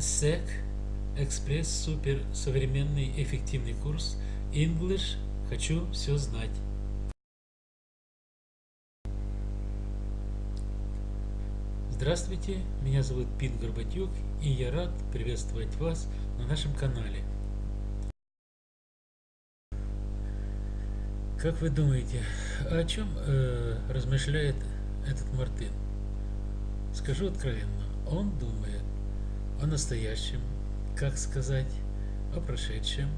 SEC Экспресс Супер Современный Эффективный курс English Хочу все знать. Здравствуйте, меня зовут Пит Горбатюк и я рад приветствовать вас на нашем канале. Как вы думаете, о чем э, размышляет этот Мартин? Скажу откровенно, он думает о настоящем, как сказать, о прошедшем,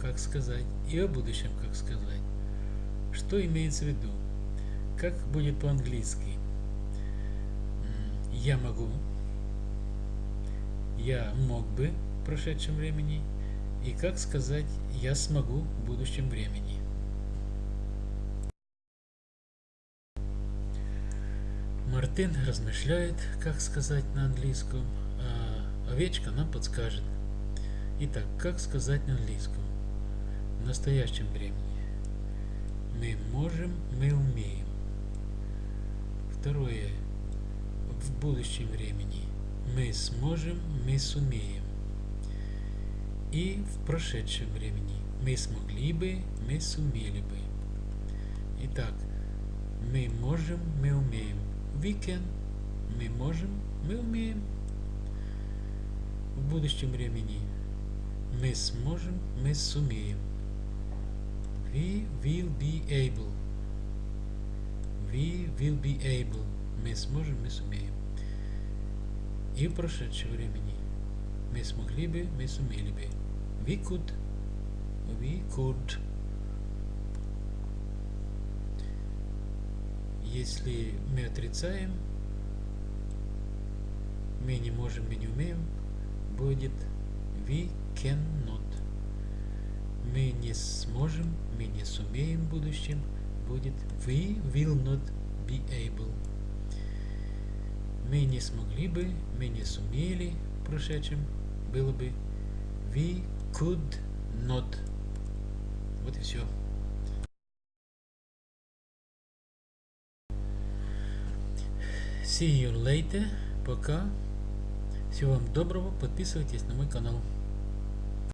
как сказать, и о будущем, как сказать. Что имеется в виду? Как будет по-английски? Я могу, я мог бы в прошедшем времени, и как сказать я смогу в будущем времени. Мартин размышляет, как сказать на английском, овечка нам подскажет. Итак, как сказать на английском? В настоящем времени. Мы можем, мы умеем. Второе. В будущем времени. Мы сможем, мы сумеем. И в прошедшем времени. Мы смогли бы, мы сумели бы. Итак, мы можем, мы умеем. We can. Мы можем, мы умеем. В будущем времени. Мы сможем, мы сумеем. We will be able. We will be able. Мы сможем, мы сумеем. И в прошедшем времени. Мы смогли бы, мы сумели бы. We could. We could. Если мы отрицаем, мы не можем, мы не умеем, будет we cannot. Мы не сможем, мы не сумеем в будущем, будет we will not be able. Мы не смогли бы, мы не сумели в прошедшем, было бы we could not. Вот и все. See you later. Пока. Всего вам доброго. Подписывайтесь на мой канал.